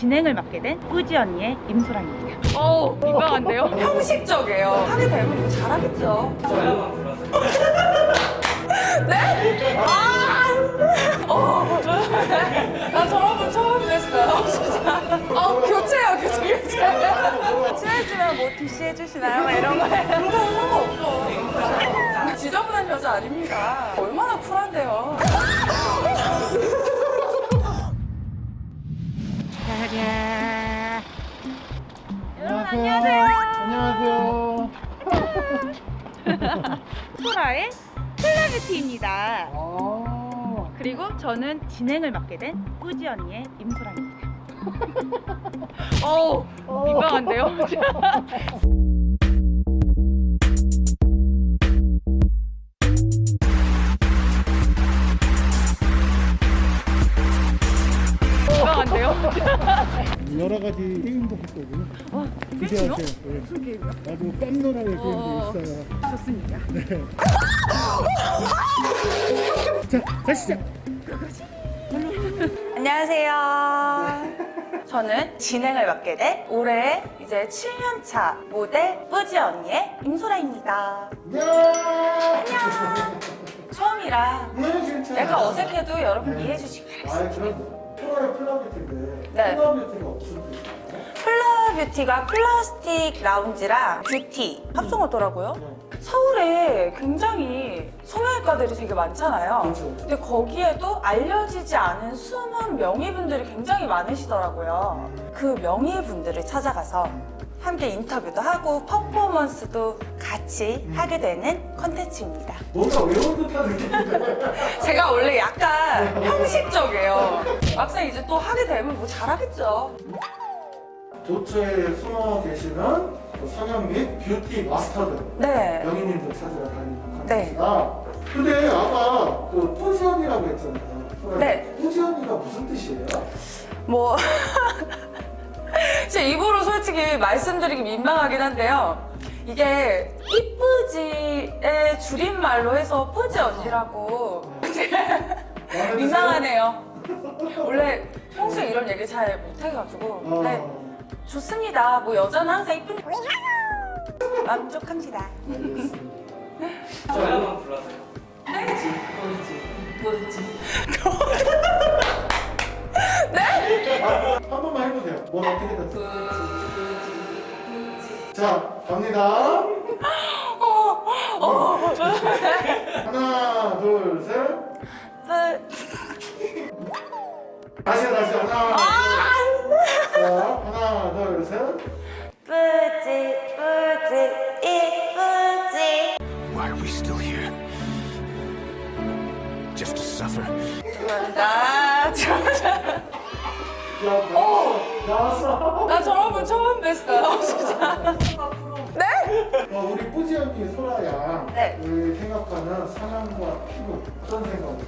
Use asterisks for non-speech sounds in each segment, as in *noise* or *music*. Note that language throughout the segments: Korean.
진행을 맡게 된 꾸지 언니의 임소랑입니다. 어우 민망한데요? *laughs* 형식적이에요. 하게 되면 뭐 잘하겠죠. *laughs* 네? 아! 어. *laughs* 나 저런 분 처음 뵀어요. 진짜. 어, 교체요, 교체, 교체. 친해지면 뭐 DC 해주시나요? 막 이런 거에. 그런 거 상관없죠. 지저분한 여자 아닙니다. 얼마나 쿨한데요. 안녕하세요. 안녕하세요. *laughs* 소라의 플라뷰티입니다. 아, 그리고 저는 진행을 맡게 된 꾸지 언니의 임소랑입니다. *laughs* 어우 민망한데요? 민망한데요? *laughs* 여러 가지 게임도 했거든요. 기대하세요. 네. 무슨 게임이요? 아주 깜놀할 어. 게임도 있어요. 좋습니다. 자, 가시죠. 안녕하세요. 저는 진행을 맡게 된 올해 이제 7년차 모델 뿌지 언니의 임소라입니다. 안녕. 처음이라 네. 약간 어색해도 여러분 이해해 주시기 바랍니다. 프로의 플라뷰티인데 네. 플라뷰티가 무슨 뜻이에요? 플라뷰티가 플라스틱 라운지랑 뷰티 합성어더라고요. 서울에 굉장히 성형외과들이 되게 많잖아요. 그렇죠. 근데 거기에도 알려지지 않은 숨은 명의분들이 굉장히 많으시더라고요. 그 명의분들을 찾아가서 함께 인터뷰도 하고 퍼포먼스도 같이 하게 되는 컨텐츠입니다. 뭔가 외운 듯한 느낌인데. 제가 원래 약간 형식적이에요. 막상 이제 또 하게 되면 뭐 잘하겠죠. 도처에 숨어 계시는 그 성형 및 뷰티 마스터들 네. 명인님들 찾으러 다니는 네. 컨텐츠가 근데 아까 그 뿌지언니라고 했잖아요. 네. 뿌지언니가 무슨 뜻이에요? 뭐 *laughs* 제 입으로 솔직히 말씀드리기 민망하긴 한데요. 이게 이뿌지의 줄임말로 해서 뿌지 언니라고 *laughs* 민망하네요. 원래 평소에 이런 얘기 잘 못해가지고 어. 네 좋습니다. 뭐 여자는 항상 이쁘니까 만족합니다. 저희만 불러서요. 네? *laughs* *laughs* 한 번만 해보세요. 뭘 어떻게 됐어? 자, 갑니다. *laughs* 하나, 둘, 셋. 뿌- 다시 다시 하나. 둘. 자, 하나, 둘, 셋. 뿌지 뿌지 이쁘지 Why are we still here? Just to suffer? 나, 저, 야, 나왔어. 나왔어. 나 저런 분 처음 뵀어요, 진짜. 네? 어, 우리 뿌지 언니 소라야. 네. 그 생각하는 상황과 피부 어떤 생각이?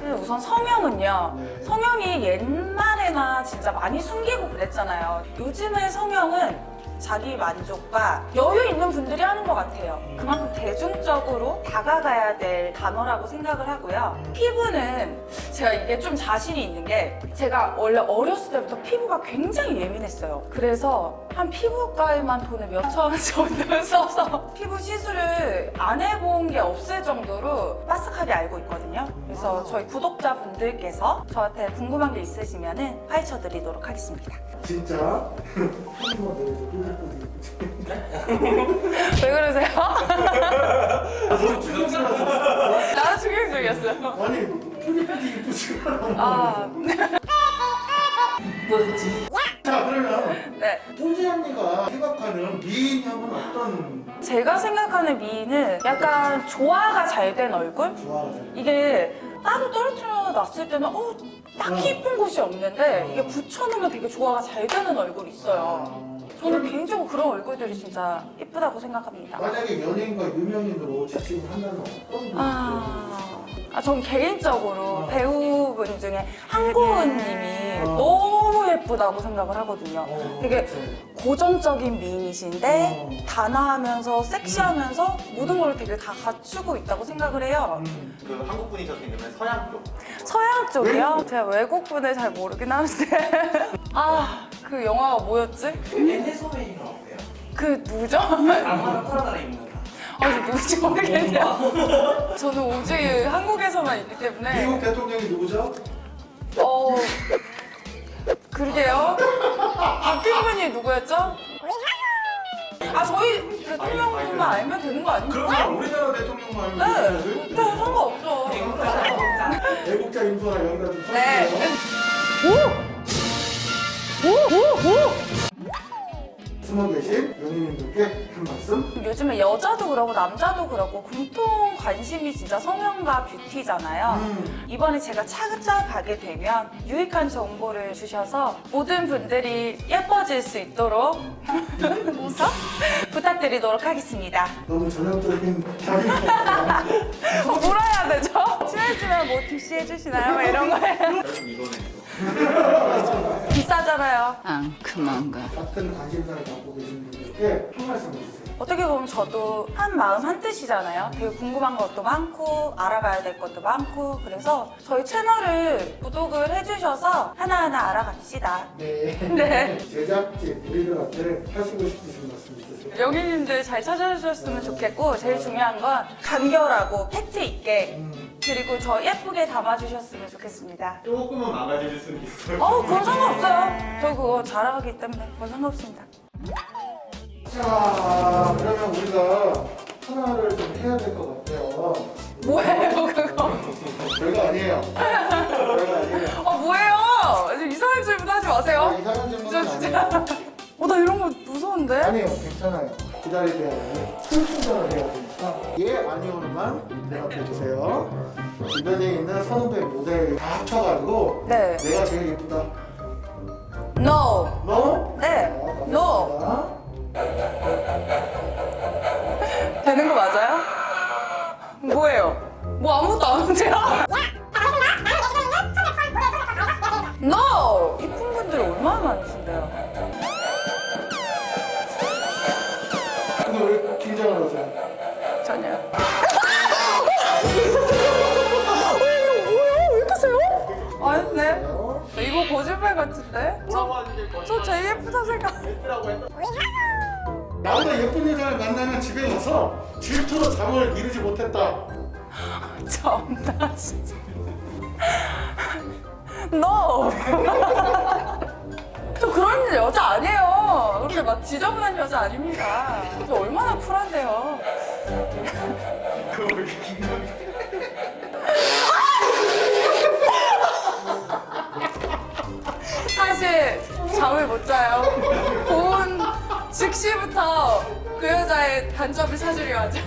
근데 우선 성형은요. 네. 성형이 옛날에나 진짜 많이 숨기고 그랬잖아요. 요즘의 성형은 자기 만족과 여유 있는 분들이 하는 것 같아요. 그만큼 대중적으로 다가가야 될 단어라고 생각을 하고요. 피부는 제가 이게 좀 자신이 있는 게 제가 원래 어렸을 때부터 피부가 굉장히 예민했어요. 그래서 한 피부과에만 돈을 몇 천 원 정도 써서 피부 시술을 안 해본 게 없을 정도로 빠삭하게 알고 있거든요. 그래서 저희 구독자분들께서 저한테 궁금한 게 있으시면 파헤쳐 드리도록 하겠습니다. 진짜? *laughs* 왜 그러세요? *laughs* 나도 충격적이었어요. 아니, 뿌지 뿌지 이쁘지가 않아. 아, 자, 그러면 네. 뿌지 언니가 생각하는 미인형은 어떤 제가 생각하는 미인은 약간 조화가 잘 된 얼굴? 이게 따로 떨어뜨려 놨을 때는 어, 딱히 이쁜 곳이 없는데 이게 붙여놓으면 되게 조화가 잘 되는 얼굴이 있어요. 저는 개인적으로 그런 얼굴들이 진짜 이쁘다고 생각합니다. 만약에 연예인과 유명인으로 지칭을 한다면 어떤 분이 아, 아, 전 개인적으로 어. 배우분 중에 한고은 님이 어. 너무 예쁘다고 생각을 하거든요. 어, 되게 그치. 고정적인 미인이신데 어. 단아하면서 섹시하면서 모든 걸 되게 다 갖추고 있다고 생각을 해요. 음. 그 한국 분이셨으면 서양 쪽. 서양 쪽이요? 제가 외국 분을 잘 모르긴 하는데 *laughs* 아 그 영화가 뭐였지? 얘네 소매인 거 어때요? 그 누구죠? 아무나 프라다를 입는 아, 저 누군지 *laughs* 모르겠네요. 저는 오직 한국에서만 있기 때문에. 미국 대통령이 누구죠? 어. 그러게요. 바뀐 분이 누구였죠? 아, 저희 대통령만 알면 되는 거 아닙니까? 그러면 우리나라 대통령만 네. 알면 되는 네, 상관없죠. 애국자 인도나 여기다 좀 네. 써주세요. 숨어 계신 연예인들께 한 말씀. 요즘에 여자도 그러고 남자도 그러고 공통 관심이 진짜 성형과 뷰티잖아요. 음. 이번에 제가 찾아가게 되면 유익한 정보를 주셔서 모든 분들이 예뻐질 수 있도록 *laughs* 웃어? 부탁드리도록 하겠습니다. 너무 전형적인. *laughs* 어, 뭐라 해야 되죠? 친해지면 뭐 DC 해주시나요? 막 이런 거예요. *laughs* 비싸잖아요. 앙큼한가. 같은 관심사를 갖고 계신 분들께 한 말씀 해주세요. 어떻게 보면 저도 한 마음 한 뜻이잖아요. 되게 궁금한 것도 많고 알아봐야 될 것도 많고 그래서 저희 채널을 구독을 해주셔서 하나하나 알아갑시다. 네. *laughs* 네. 제작진 우리들한테 하시고 싶으신 말씀 있으세요? 영희님들 잘 찾아주셨으면 좋겠고 제일 중요한 건 간결하고 팩트 있게 음, 그리고 저 예쁘게 담아주셨으면 좋겠습니다. 조금은 망가질 수는 있어요. 어, 그건 상관없어요. 저 그거 잘하기 때문에 그건 상관없습니다. 자, 그러면 우리가 하나를 좀 해야 될 것 같아요. 뭐예요, 그거? 별거 아니에요. 별거 아니에요. 어, 뭐예요? 지금 이상한 질문 하지 아, 마세요. 이상한 저 질문은 진짜. 아니에요. 어, 나 이런 거 무서운데? 아니에요, 괜찮아요. 기다리세요. 풀충전을 해야 예, 아니오로만 대답해 주세요. 주변에 있는 선후배 모델 다 합쳐가지고 네. 내가 제일 예쁘다. No. 너? 네. 자, No. 되는 거 맞아요? 뭐예요? 뭐 아무것도 안 하세요? 이거 거짓말 같은데? 저, 저 제일 예쁘다 생각. 나보다 예쁜 여자를 만나면 집에 가서 질투로 잠을 이루지 못했다. *laughs* 참나 진짜. *laughs* No! *laughs* 저 그런 여자 아니에요. 그렇게 막 지저분한 여자 아닙니다. 저 얼마나 쿨한데요. 잠을 못 자요. 본 즉시부터 그 여자의 단점을 찾으려 하죠.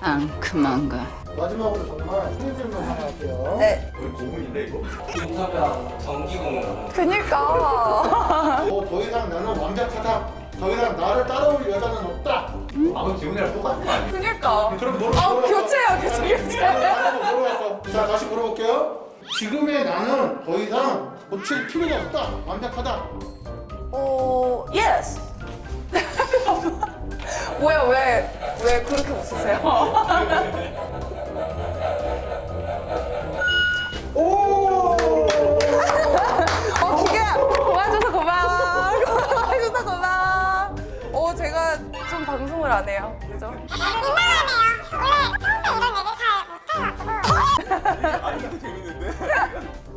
앙큼한가. 마지막으로 정말 한 질문 하나 할게요. 네. 거의 고문인데 이거? 인터뷰랑 전기공으로 그니까. 어, 더 이상 나는 완벽하다. 더 이상 나를 따라올 여자는 없다. 아무 지훈이랑 똑같은 거 아니에요? 그니까. 그럼 뭐로 아? 교체해요, 교체, 교체. 자, 다시 물어볼게요. 지금의 나는 더 이상 고칠 필요가 없다. 완벽하다. 어, yes. *laughs* 뭐야, 왜, 왜 그렇게 웃으세요? *laughs* 오! 어, 기계야! 도와줘서 고마워. 도와줘서 고마워. 어, 제가 좀 방송을 안 해요. 그죠? 아니 이거 재밌는데?